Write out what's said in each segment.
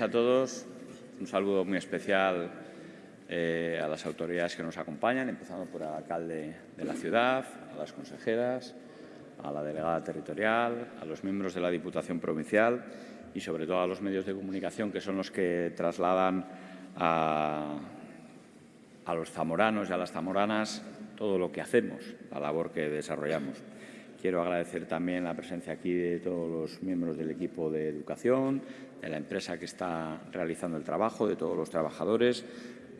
a todos. Un saludo muy especial eh, a las autoridades que nos acompañan, empezando por el alcalde de la ciudad, a las consejeras, a la delegada territorial, a los miembros de la Diputación Provincial y, sobre todo, a los medios de comunicación, que son los que trasladan a, a los zamoranos y a las zamoranas todo lo que hacemos, la labor que desarrollamos. Quiero agradecer también la presencia aquí de todos los miembros del equipo de educación, de la empresa que está realizando el trabajo, de todos los trabajadores.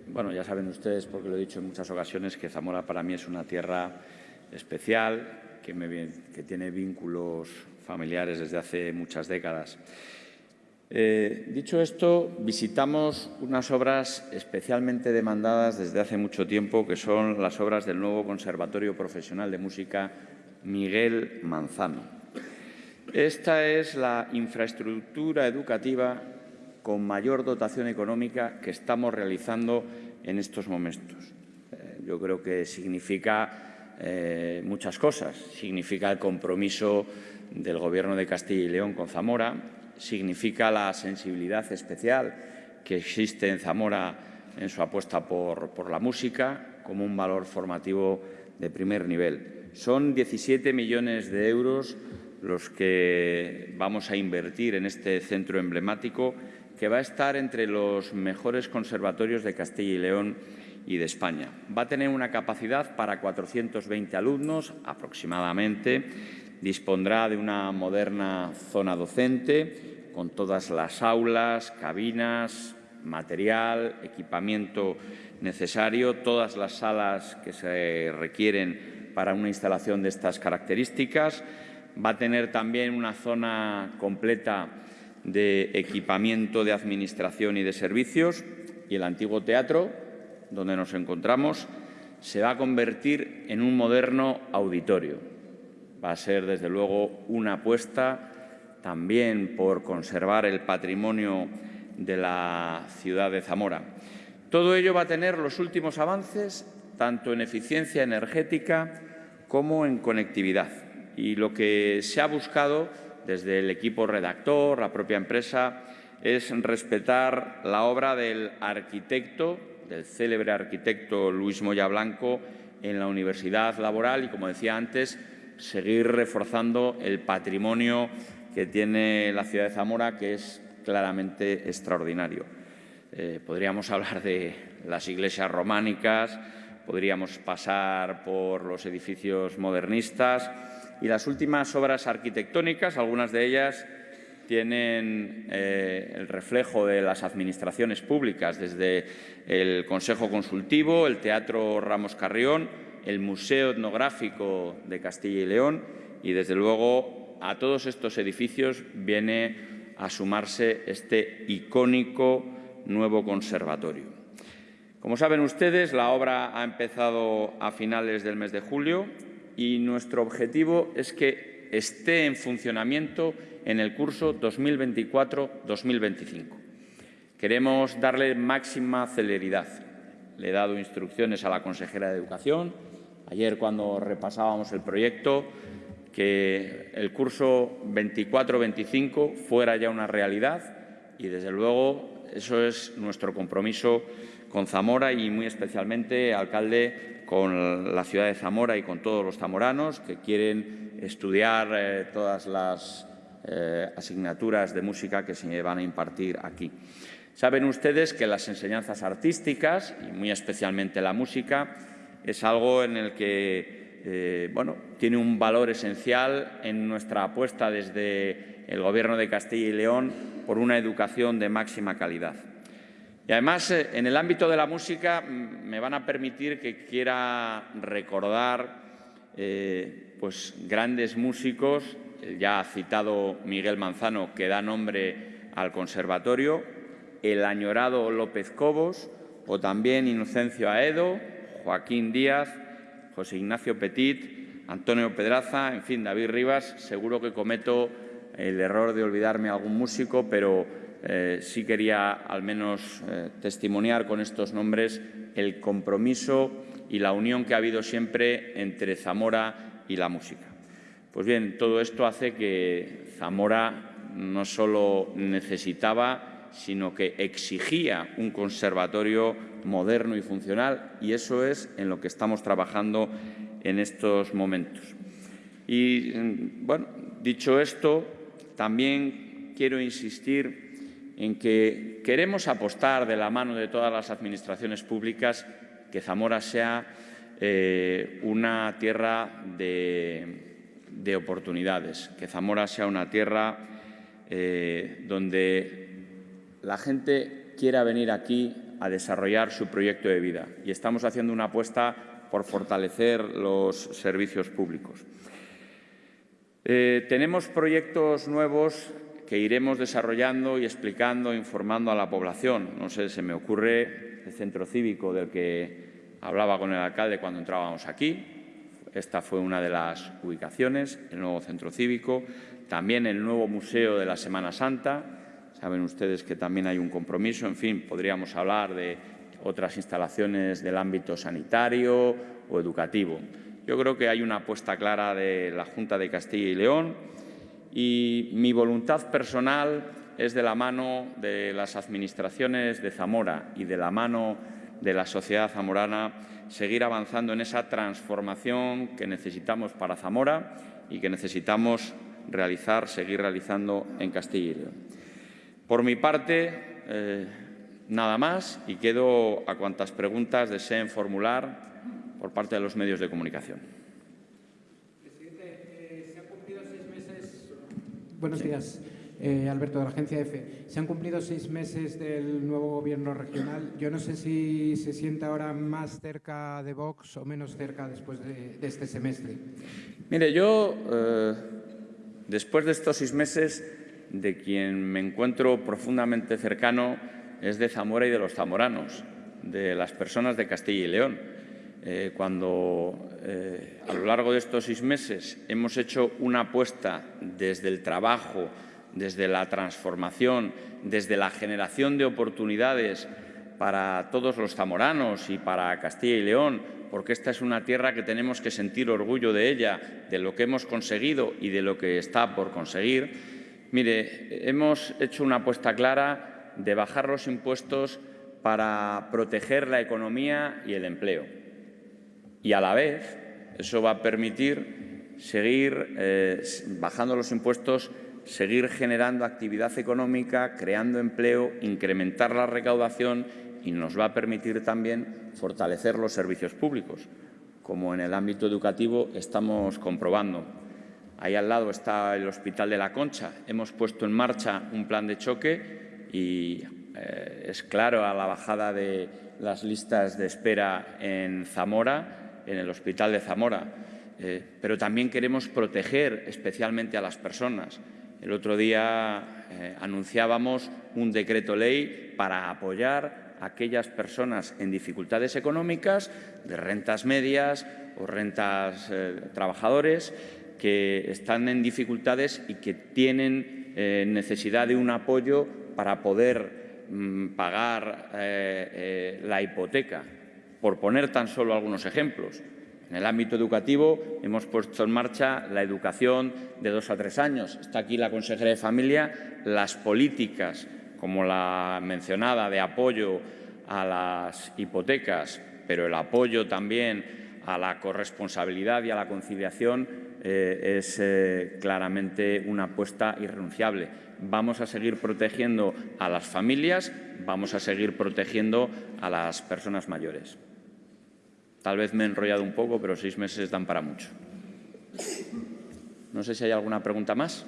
Bueno, ya saben ustedes, porque lo he dicho en muchas ocasiones, que Zamora para mí es una tierra especial, que, tiene vínculos familiares desde hace muchas décadas. Eh, dicho esto, visitamos unas obras especialmente demandadas desde hace mucho tiempo, que son las obras del nuevo Conservatorio Profesional de Música Miguel Manzano. Esta es la infraestructura educativa con mayor dotación económica que estamos realizando en estos momentos. Eh, yo creo que significa eh, muchas cosas. Significa el compromiso del Gobierno de Castilla y León con Zamora, significa la sensibilidad especial que existe en Zamora en su apuesta por, por la música como un valor formativo de primer nivel. Son 17 millones de euros los que vamos a invertir en este centro emblemático que va a estar entre los mejores conservatorios de Castilla y León y de España. Va a tener una capacidad para 420 alumnos aproximadamente. Dispondrá de una moderna zona docente con todas las aulas, cabinas, material, equipamiento necesario, todas las salas que se requieren para una instalación de estas características. Va a tener también una zona completa de equipamiento de administración y de servicios y el antiguo teatro, donde nos encontramos, se va a convertir en un moderno auditorio. Va a ser, desde luego, una apuesta también por conservar el patrimonio de la ciudad de Zamora. Todo ello va a tener los últimos avances, tanto en eficiencia energética como en conectividad. Y lo que se ha buscado desde el equipo redactor, la propia empresa, es respetar la obra del arquitecto, del célebre arquitecto Luis Moya Blanco, en la universidad laboral y, como decía antes, seguir reforzando el patrimonio que tiene la ciudad de Zamora, que es claramente extraordinario. Eh, podríamos hablar de las iglesias románicas, podríamos pasar por los edificios modernistas y las últimas obras arquitectónicas, algunas de ellas tienen eh, el reflejo de las administraciones públicas, desde el Consejo Consultivo, el Teatro Ramos Carrión, el Museo Etnográfico de Castilla y León y, desde luego, a todos estos edificios viene a sumarse este icónico nuevo conservatorio. Como saben ustedes, la obra ha empezado a finales del mes de julio y nuestro objetivo es que esté en funcionamiento en el curso 2024-2025. Queremos darle máxima celeridad. Le he dado instrucciones a la consejera de Educación, ayer cuando repasábamos el proyecto, que el curso 24-25 fuera ya una realidad y, desde luego, eso es nuestro compromiso con Zamora y muy especialmente, alcalde, con la ciudad de Zamora y con todos los zamoranos que quieren estudiar eh, todas las eh, asignaturas de música que se van a impartir aquí. Saben ustedes que las enseñanzas artísticas, y muy especialmente la música, es algo en el que eh, bueno, tiene un valor esencial en nuestra apuesta desde el Gobierno de Castilla y León por una educación de máxima calidad. Y además, eh, en el ámbito de la música, me van a permitir que quiera recordar eh, pues, grandes músicos, ya citado Miguel Manzano, que da nombre al conservatorio, el añorado López Cobos, o también Inocencio Aedo, Joaquín Díaz, José Ignacio Petit, Antonio Pedraza, en fin, David Rivas. Seguro que cometo el error de olvidarme algún músico, pero eh, sí quería al menos eh, testimoniar con estos nombres el compromiso y la unión que ha habido siempre entre Zamora y la música. Pues bien, todo esto hace que Zamora no solo necesitaba, sino que exigía un conservatorio moderno y funcional y eso es en lo que estamos trabajando en estos momentos. Y, mm, bueno, dicho esto, también quiero insistir en que queremos apostar de la mano de todas las administraciones públicas que Zamora sea eh, una tierra de, oportunidades, que Zamora sea una tierra eh, donde la gente quiera venir aquí a desarrollar su proyecto de vida y estamos haciendo una apuesta por fortalecer los servicios públicos. Eh, tenemos proyectos nuevos que iremos desarrollando y explicando, informando a la población. No sé, se me ocurre el centro cívico del que hablaba con el alcalde cuando entrábamos aquí. Esta fue una de las ubicaciones, el nuevo centro cívico. También el nuevo museo de la Semana Santa, Saben ustedes que también hay un compromiso, en fin, podríamos hablar de otras instalaciones del ámbito sanitario o educativo. Yo creo que hay una apuesta clara de la Junta de Castilla y León y mi voluntad personal es de la mano de las administraciones de Zamora y de la mano de la sociedad zamorana seguir avanzando en esa transformación que necesitamos para Zamora y que necesitamos realizar, seguir realizando en Castilla. Por mi parte, eh, nada más y quedo a cuantas preguntas deseen formular por parte de los medios de comunicación. Presidente, eh, se han cumplido seis meses. Buenos días. Eh, Alberto, de la agencia EFE. Se han cumplido seis meses del nuevo gobierno regional. Yo no sé si se siente ahora más cerca de Vox o menos cerca después de, de este semestre. Mire, yo, después de estos seis meses, de quien me encuentro profundamente cercano es de Zamora y de los zamoranos, de las personas de Castilla y León. Eh, cuando eh, a lo largo de estos seis meses hemos hecho una apuesta desde el trabajo, desde la transformación, desde la generación de oportunidades para todos los zamoranos y para Castilla y León, porque esta es una tierra que tenemos que sentir orgullo de ella, de lo que hemos conseguido y de lo que está por conseguir, Mire, hemos hecho una apuesta clara de bajar los impuestos para proteger la economía y el empleo. Y a la vez eso va a permitir seguir eh, bajando los impuestos, seguir generando actividad económica, creando empleo, incrementar la recaudación y nos va a permitir también fortalecer los servicios públicos, como en el ámbito educativo estamos comprobando. Ahí al lado está el Hospital de la Concha. Hemos puesto en marcha un plan de choque y eh, es claro a la bajada de las listas de espera en Zamora, en el Hospital de Zamora. Eh, pero también queremos proteger especialmente a las personas. El otro día eh, anunciábamos un decreto ley para apoyar a aquellas personas en dificultades económicas, de rentas medias o rentas trabajadores, que están en dificultades y que tienen eh, necesidad de un apoyo para poder mm, pagar eh, eh, la hipoteca, por poner tan solo algunos ejemplos. En el ámbito educativo hemos puesto en marcha la educación de dos a tres años. Está aquí la consejera de Familia. Las políticas, como la mencionada, de apoyo a las hipotecas, pero el apoyo también a la corresponsabilidad y a la conciliación eh, es eh, claramente una apuesta irrenunciable. Vamos a seguir protegiendo a las familias, vamos a seguir protegiendo a las personas mayores. Tal vez me he enrollado un poco, pero seis meses dan para mucho. No sé si hay alguna pregunta más.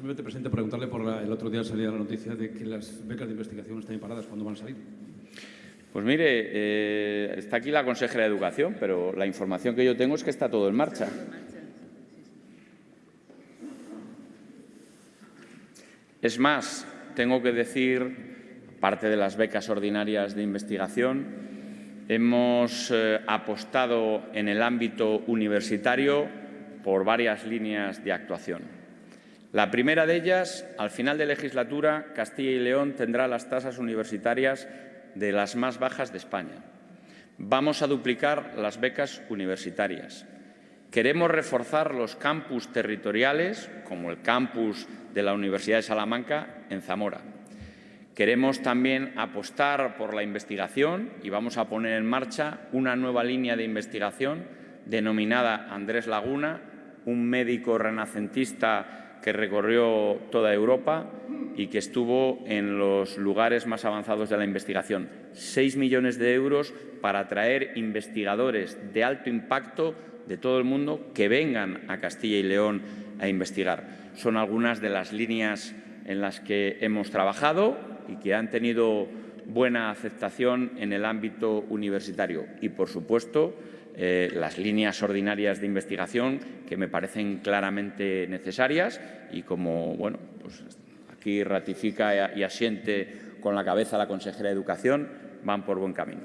simplemente, presidente, preguntarle por el otro día salía la noticia de que las becas de investigación están paradas. ¿Cuándo van a salir? Pues mire, eh, está aquí la consejera de Educación, pero la información que yo tengo es que está todo en marcha. Es más, tengo que decir, parte de las becas ordinarias de investigación, hemos eh, apostado en el ámbito universitario por varias líneas de actuación. La primera de ellas, al final de legislatura, Castilla y León tendrá las tasas universitarias de las más bajas de España. Vamos a duplicar las becas universitarias Queremos reforzar los campus territoriales, como el campus de la Universidad de Salamanca en Zamora. Queremos también apostar por la investigación y vamos a poner en marcha una nueva línea de investigación denominada Andrés Laguna, un médico renacentista que recorrió toda Europa y que estuvo en los lugares más avanzados de la investigación. Seis millones de euros para atraer investigadores de alto impacto de todo el mundo que vengan a Castilla y León a investigar. Son algunas de las líneas en las que hemos trabajado y que han tenido buena aceptación en el ámbito universitario. Y, por supuesto, eh, las líneas ordinarias de investigación que me parecen claramente necesarias y como bueno, pues aquí ratifica y asiente con la cabeza la consejera de Educación, van por buen camino.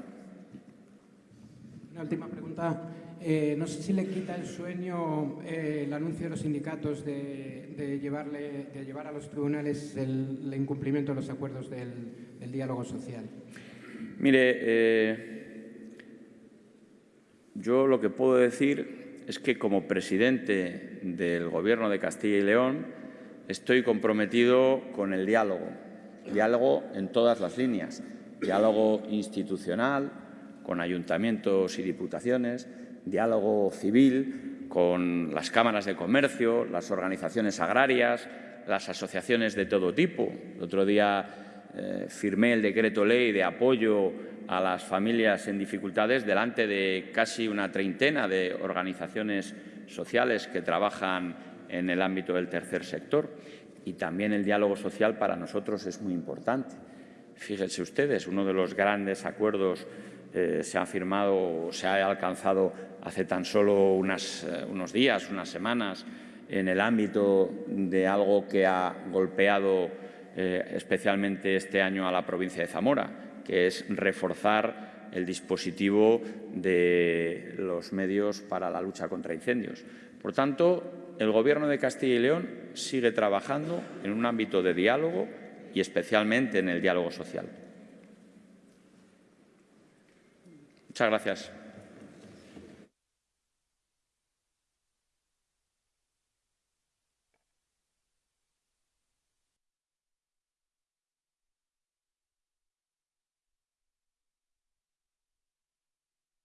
Una última pregunta. Eh, no sé si le quita el sueño eh, el anuncio de los sindicatos de, llevarle, de llevar a los tribunales el, incumplimiento de los acuerdos del, diálogo social. Mire, eh, yo lo que puedo decir es que como presidente del Gobierno de Castilla y León estoy comprometido con el diálogo, diálogo en todas las líneas, diálogo institucional con ayuntamientos y diputaciones, diálogo civil con las cámaras de comercio, las organizaciones agrarias, las asociaciones de todo tipo. El otro día eh, firmé el decreto ley de apoyo a las familias en dificultades delante de casi una treintena de organizaciones sociales que trabajan en el ámbito del tercer sector. Y también el diálogo social para nosotros es muy importante. Fíjense ustedes, uno de los grandes acuerdos eh, se ha firmado, se ha alcanzado hace tan solo eh, unos días, unas semanas, en el ámbito de algo que ha golpeado eh, especialmente este año a la provincia de Zamora, que es reforzar el dispositivo de los medios para la lucha contra incendios. Por tanto, el Gobierno de Castilla y León sigue trabajando en un ámbito de diálogo y especialmente en el diálogo social. Muchas gracias.